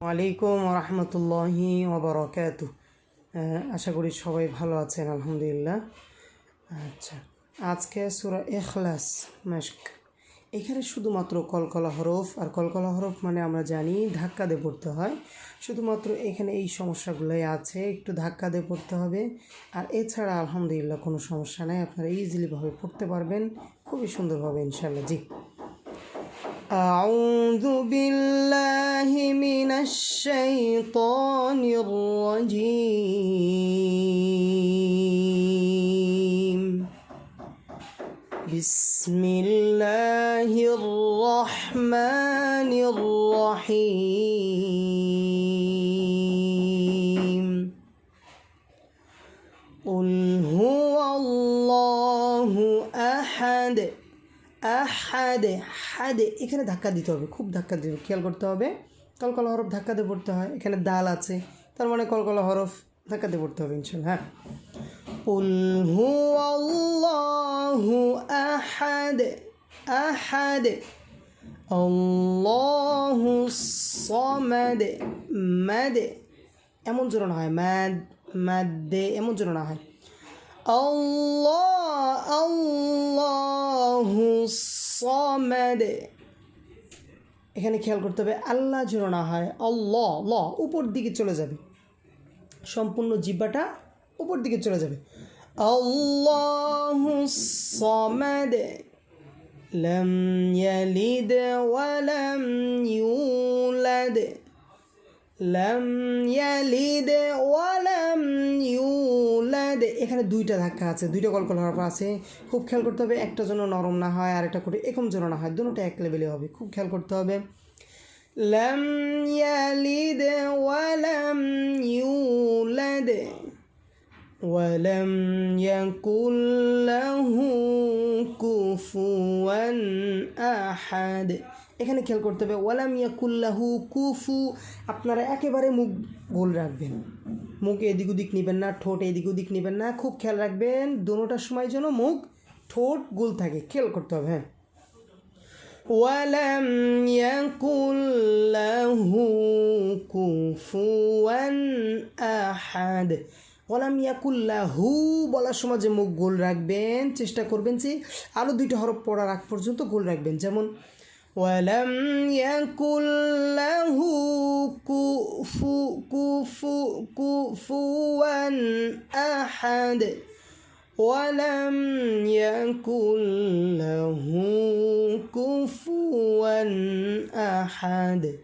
আলাইকুম রহমতুল্লাহি ওবরাকাত আশা করি সবাই ভালো আছেন, আলহামদুলিল্লাহ। আচ্ছা আজকে সুরা এখলাস মাস্ক এখানে শুধুমাত্র কলকলা হরফ, আর কলকলা হরফ মানে আমরা জানি ধাক্কা দিয়ে পড়তে হয়। শুধুমাত্র এখানে এই সমস্যাগুলোই আছে, একটু ধাক্কা দিয়ে পড়তে হবে। আর এছাড়া আলহামদুলিল্লাহ কোনো সমস্যা নেই, আপনারা ইজিলিভাবে পড়তে পারবেন, খুবই সুন্দরভাবে ইনশাল্লাহ জি। আউযু বিল্লা الشيطان الرجيم بسم الله الرحمن الرحيم قل هو الله أحد আহাদে হাদে এখানে ধাক্কা দিতে হবে খুব ধাক্কা দিতে হবে খেয়াল করতে হবে কলকলা হরফ ধাক্কা দিয়ে পড়তে হয় এখানে দাল আছে তার মানে কলকলা হরফ ধাক্কা দিয়ে পড়তে হবে ইনশাল্লাহ হ্যাঁ قل هو الله أحد أحد الله الصمد مد এমন জোরানো হয় ম্যাদ ম্যাদে এমন জোরানো হয় আল্লাহ আল্লাহু সমাদ এখানে খেয়াল করতে হবে আল্লাহ যেন না হয় আল্লাহ ল উপর দিকে চলে যাবে সম্পূর্ণ জিব্বাটা উপর দিকে চলে যাবে আল্লাহু সমাদ لم يلد ولم يولد لم يلد এখানে দুইটা ধাক্কা আছে দুইটা কলকল হরফ আছে খুব খেয়াল করতে হবে একটা জন্য নরম না হয় আর একটা করে একম যেন না হয় দুটোটা এক লেভেলে হবে খুব খেয়াল করতে হবে لم يلد ولم يولد ولم يكن له كفوا أحد এখানে খেয়াল করতে হবে ওয়ালাম ইয়াকুল্লাহু কুফু আপনারা একেবারে মুখ গোল রাখবেন মুখ এদিক ওদিক নেবেন না ঠোঁট এদিক ওদিক নেবেন না খুব খেয়াল রাখবেন দোনোটার সময় যেন মুখ ঠোঁট গোল থাকে খেয়াল করতে হবে হ্যাঁ ওয়ালাম ইয়াকুল্লাহু কুফুয়ান আহাদ ওয়ালাম ইয়াকুল্লাহু বলার সময় যে মুখ গোল রাখবেন চেষ্টা করবেন যে আরও দুইটা হরফ পড়ার আগ পর্যন্ত গোল রাখবেন যেমন ولم يكن له كفو كفو كفوا أحد. ولم يكن له كفوا أحد.